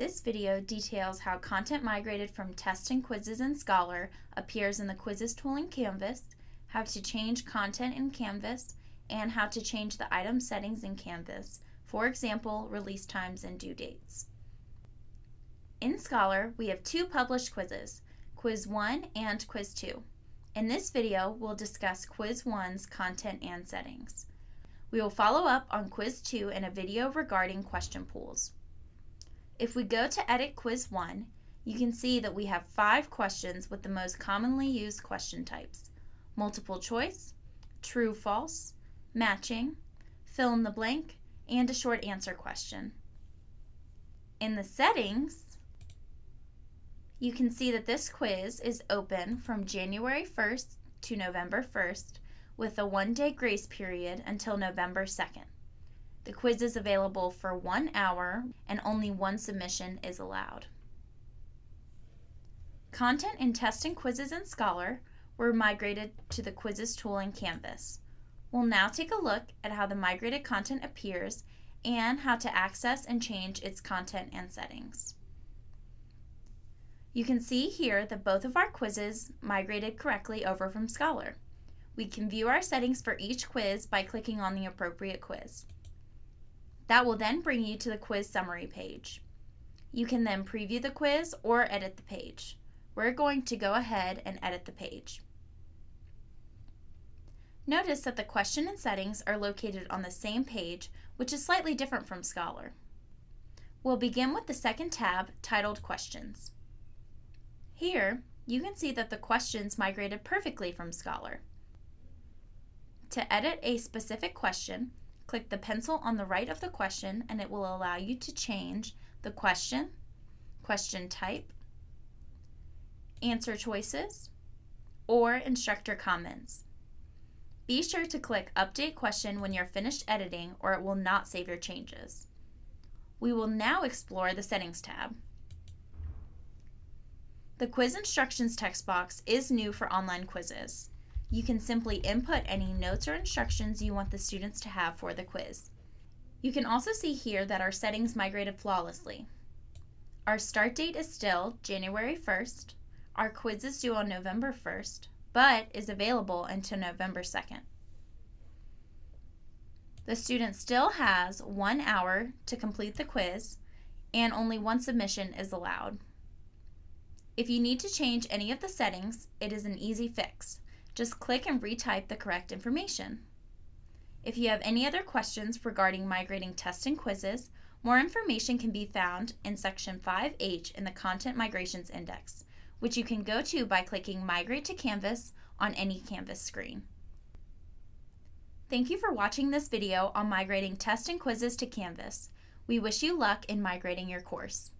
This video details how content migrated from Test and Quizzes in Scholar appears in the Quizzes tool in Canvas, how to change content in Canvas, and how to change the item settings in Canvas, for example, release times and due dates. In Scholar, we have two published quizzes, Quiz 1 and Quiz 2. In this video, we'll discuss Quiz 1's content and settings. We will follow up on Quiz 2 in a video regarding question pools. If we go to Edit Quiz 1, you can see that we have five questions with the most commonly used question types. Multiple choice, true, false, matching, fill in the blank, and a short answer question. In the settings, you can see that this quiz is open from January 1st to November 1st with a one-day grace period until November 2nd. The quiz is available for one hour and only one submission is allowed. Content in Test and Quizzes in Scholar were migrated to the Quizzes tool in Canvas. We'll now take a look at how the migrated content appears and how to access and change its content and settings. You can see here that both of our quizzes migrated correctly over from Scholar. We can view our settings for each quiz by clicking on the appropriate quiz. That will then bring you to the quiz summary page. You can then preview the quiz or edit the page. We're going to go ahead and edit the page. Notice that the question and settings are located on the same page, which is slightly different from Scholar. We'll begin with the second tab titled Questions. Here, you can see that the questions migrated perfectly from Scholar. To edit a specific question, Click the pencil on the right of the question and it will allow you to change the question, question type, answer choices, or instructor comments. Be sure to click Update Question when you're finished editing or it will not save your changes. We will now explore the Settings tab. The Quiz Instructions text box is new for online quizzes you can simply input any notes or instructions you want the students to have for the quiz. You can also see here that our settings migrated flawlessly. Our start date is still January 1st, our quiz is due on November 1st, but is available until November 2nd. The student still has one hour to complete the quiz and only one submission is allowed. If you need to change any of the settings, it is an easy fix. Just click and retype the correct information. If you have any other questions regarding migrating tests and quizzes, more information can be found in Section 5H in the Content Migrations Index, which you can go to by clicking Migrate to Canvas on any Canvas screen. Thank you for watching this video on migrating tests and quizzes to Canvas. We wish you luck in migrating your course.